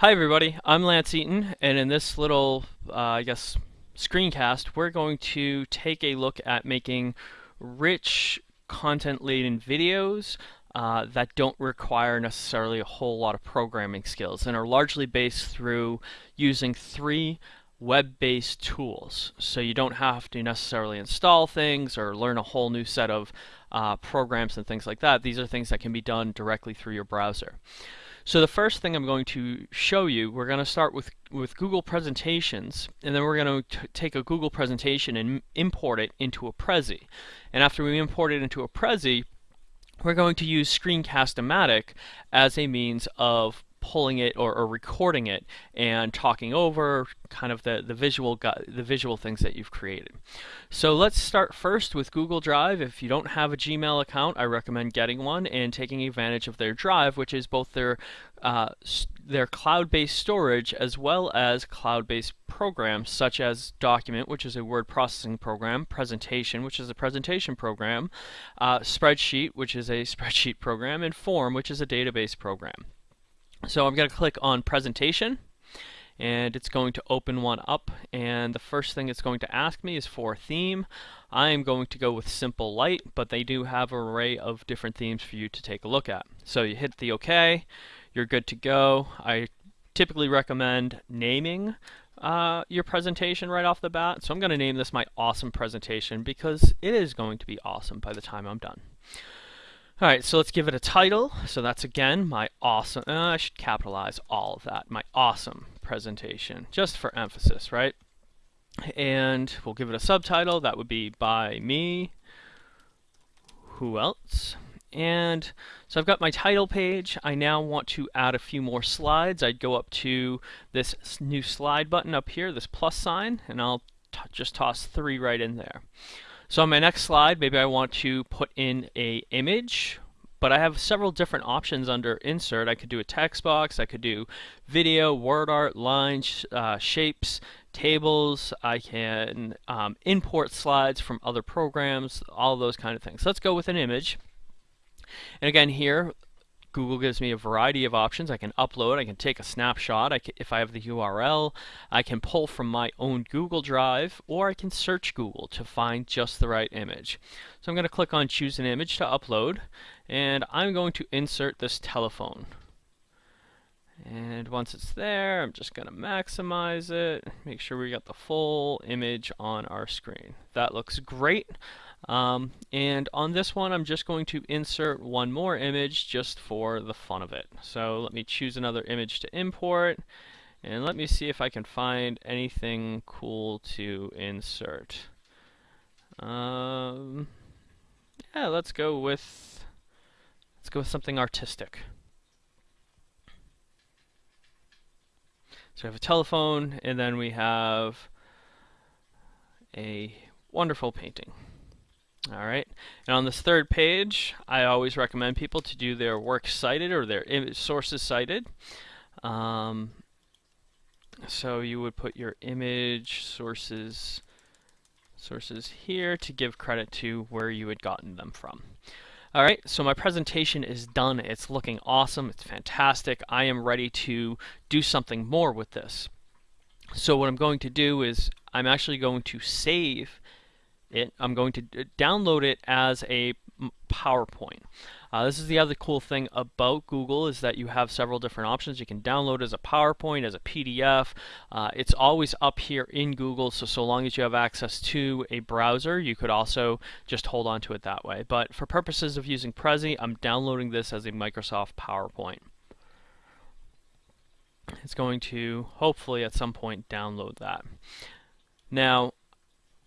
Hi everybody, I'm Lance Eaton, and in this little, uh, I guess, screencast, we're going to take a look at making rich, content-laden videos uh, that don't require necessarily a whole lot of programming skills and are largely based through using three web-based tools. So you don't have to necessarily install things or learn a whole new set of uh, programs and things like that. These are things that can be done directly through your browser. So the first thing I'm going to show you, we're going to start with, with Google Presentations, and then we're going to take a Google presentation and import it into a Prezi. And after we import it into a Prezi, we're going to use Screencast-O-Matic as a means of pulling it or, or, recording it and talking over kind of the, the visual the visual things that you've created. So let's start first with Google Drive. If you don't have a Gmail account, I recommend getting one and taking advantage of their Drive, which is both their uh, their cloud-based storage as well as cloud-based programs such as Document, which is a word processing program, Presentation, which is a presentation program, uh, Spreadsheet, which is a spreadsheet program, and Form, which is a database program. So I'm going to click on presentation and it's going to open one up and the first thing it's going to ask me is for theme. I am going to go with simple light but they do have an array of different themes for you to take a look at. So you hit the OK, you're good to go. I typically recommend naming uh, your presentation right off the bat. So I'm going to name this my awesome presentation because it is going to be awesome by the time I'm done. All right, so let's give it a title. So that's again my awesome, uh, I should capitalize all of that, my awesome presentation, just for emphasis, right? And we'll give it a subtitle. That would be by me. Who else? And so I've got my title page. I now want to add a few more slides. I'd go up to this new slide button up here, this plus sign, and I'll just toss three right in there. So on my next slide, maybe I want to put in a image, but I have several different options under insert. I could do a text box, I could do video, word art, lines, uh, shapes, tables, I can um, import slides from other programs, all those kind of things. let's go with an image. And again here, Google gives me a variety of options. I can upload, I can take a snapshot, I can, if I have the URL, I can pull from my own Google Drive, or I can search Google to find just the right image. So I'm going to click on choose an image to upload, and I'm going to insert this telephone. And once it's there, I'm just going to maximize it, make sure we got the full image on our screen. That looks great. Um, and on this one, I'm just going to insert one more image just for the fun of it. So let me choose another image to import. And let me see if I can find anything cool to insert. Um, yeah, let's go with let's go with something artistic. So we have a telephone, and then we have a wonderful painting. All right, and on this third page, I always recommend people to do their works cited or their image sources cited. Um, so you would put your image sources sources here to give credit to where you had gotten them from. All right, so my presentation is done. It's looking awesome. It's fantastic. I am ready to do something more with this. So what I'm going to do is I'm actually going to save it. I'm going to download it as a PowerPoint. Uh, this is the other cool thing about Google is that you have several different options. You can download as a PowerPoint, as a PDF. Uh, it's always up here in Google, so so long as you have access to a browser, you could also just hold on to it that way. But for purposes of using Prezi, I'm downloading this as a Microsoft PowerPoint. It's going to hopefully at some point download that. Now,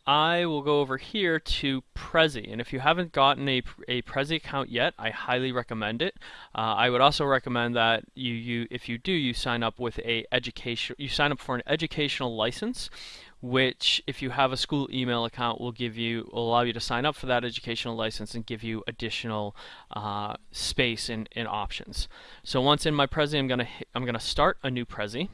I will go over here to Prezi, and if you haven't gotten a, a Prezi account yet, I highly recommend it. Uh, I would also recommend that you, you, if you do, you sign up with a education, you sign up for an educational license, which if you have a school email account will give you, will allow you to sign up for that educational license and give you additional uh, space and, and options. So once in my Prezi, I'm gonna, I'm gonna start a new Prezi.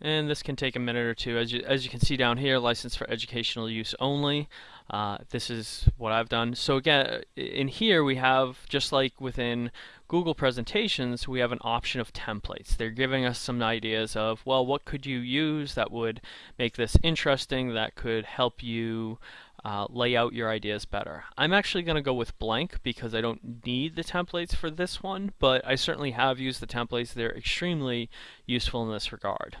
And this can take a minute or two. As you, as you can see down here, license for educational use only. Uh, this is what I've done. So again, in here we have, just like within Google Presentations, we have an option of templates. They're giving us some ideas of, well, what could you use that would make this interesting, that could help you uh, lay out your ideas better. I'm actually going to go with blank because I don't need the templates for this one, but I certainly have used the templates. They're extremely useful in this regard.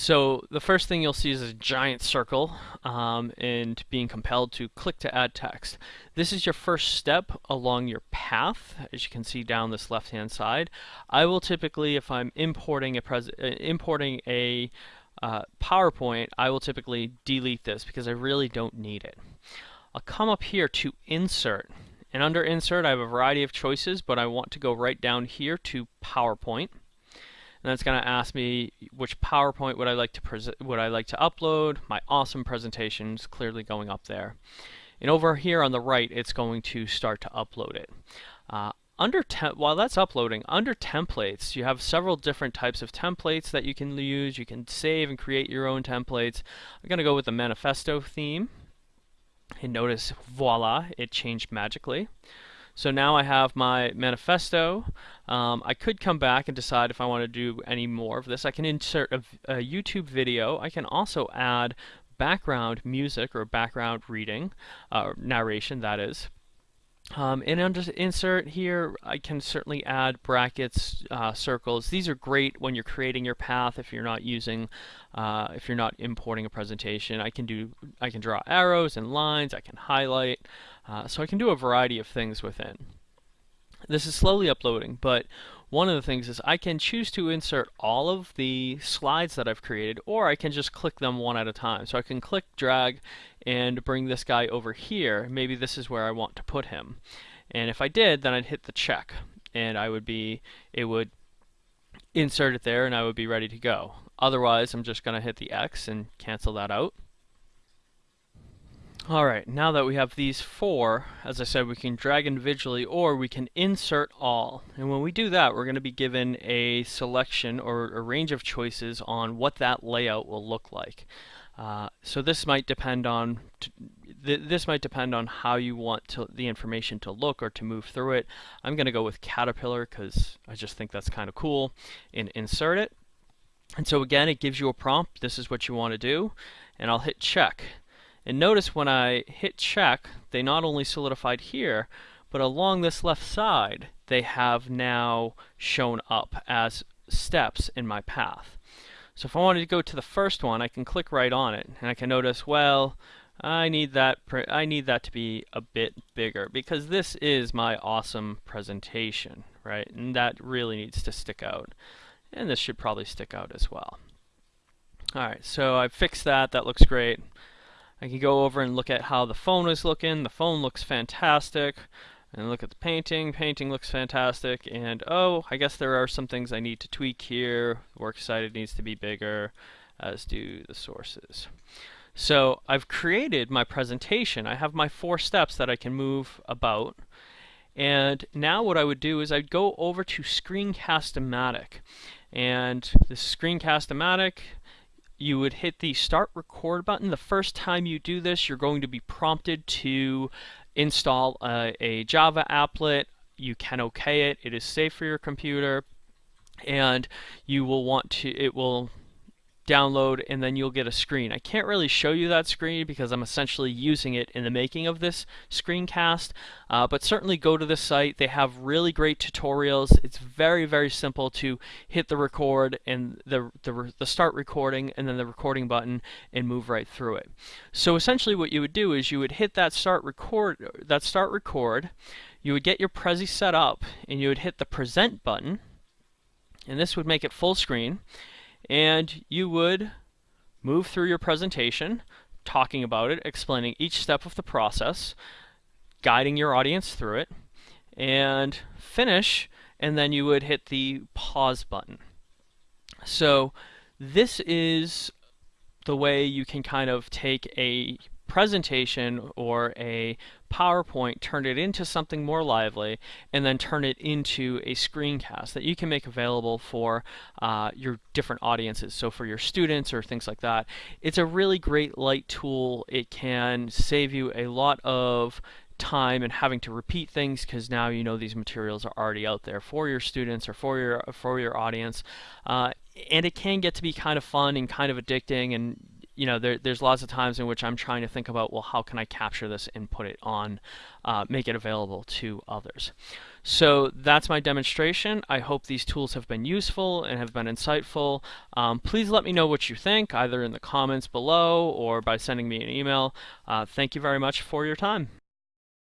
So the first thing you'll see is a giant circle um, and being compelled to click to add text. This is your first step along your path, as you can see down this left-hand side. I will typically, if I'm importing a pres uh, importing a uh, PowerPoint, I will typically delete this because I really don't need it. I'll come up here to Insert. And under Insert, I have a variety of choices, but I want to go right down here to PowerPoint. And it's going to ask me which PowerPoint would I like to would I like to upload. My awesome presentation is clearly going up there. And over here on the right, it's going to start to upload it. Uh, under while that's uploading, under templates, you have several different types of templates that you can use. You can save and create your own templates. I'm going to go with the manifesto theme. And notice, voila, it changed magically. So now I have my manifesto. Um, I could come back and decide if I want to do any more of this. I can insert a, a YouTube video. I can also add background music or background reading, uh, narration that is. Um, and under insert here, I can certainly add brackets, uh, circles. These are great when you're creating your path. If you're not using, uh, if you're not importing a presentation, I can do, I can draw arrows and lines. I can highlight, uh, so I can do a variety of things within. This is slowly uploading, but one of the things is I can choose to insert all of the slides that I've created, or I can just click them one at a time. So I can click, drag, and bring this guy over here. Maybe this is where I want to put him. And if I did, then I'd hit the check, and I would be, it would insert it there, and I would be ready to go. Otherwise, I'm just going to hit the X and cancel that out. Alright, now that we have these four, as I said, we can drag individually or we can insert all. And when we do that, we're going to be given a selection or a range of choices on what that layout will look like. Uh, so this might depend on th this might depend on how you want to, the information to look or to move through it. I'm going to go with Caterpillar because I just think that's kind of cool and insert it. And so again, it gives you a prompt. This is what you want to do. And I'll hit check. And notice when I hit check, they not only solidified here, but along this left side, they have now shown up as steps in my path. So if I wanted to go to the first one, I can click right on it, and I can notice, well, I need that I need that to be a bit bigger because this is my awesome presentation, right? And that really needs to stick out. And this should probably stick out as well. Alright, so I fixed that, that looks great. I can go over and look at how the phone is looking. The phone looks fantastic. And look at the painting. Painting looks fantastic. And oh, I guess there are some things I need to tweak here. Works cited needs to be bigger, as do the sources. So I've created my presentation. I have my four steps that I can move about. And now what I would do is I'd go over to Screencast-O-Matic. And the Screencast-O-Matic you would hit the start record button. The first time you do this, you're going to be prompted to install a, a Java applet. You can OK it. It is safe for your computer. And you will want to, it will download, and then you'll get a screen. I can't really show you that screen because I'm essentially using it in the making of this screencast, uh, but certainly go to this site. They have really great tutorials. It's very, very simple to hit the record and the, the, the start recording and then the recording button and move right through it. So essentially what you would do is you would hit that start record, that start record, you would get your Prezi set up, and you would hit the present button, and this would make it full screen and you would move through your presentation, talking about it, explaining each step of the process, guiding your audience through it, and finish, and then you would hit the pause button. So this is the way you can kind of take a presentation or a PowerPoint, turn it into something more lively, and then turn it into a screencast that you can make available for uh, your different audiences. So for your students or things like that. It's a really great light tool. It can save you a lot of time and having to repeat things because now you know these materials are already out there for your students or for your for your audience uh, and it can get to be kind of fun and kind of addicting and you know there, there's lots of times in which I'm trying to think about well how can I capture this and put it on uh, make it available to others so that's my demonstration. I hope these tools have been useful and have been insightful. Um, please let me know what you think, either in the comments below or by sending me an email. Uh, thank you very much for your time.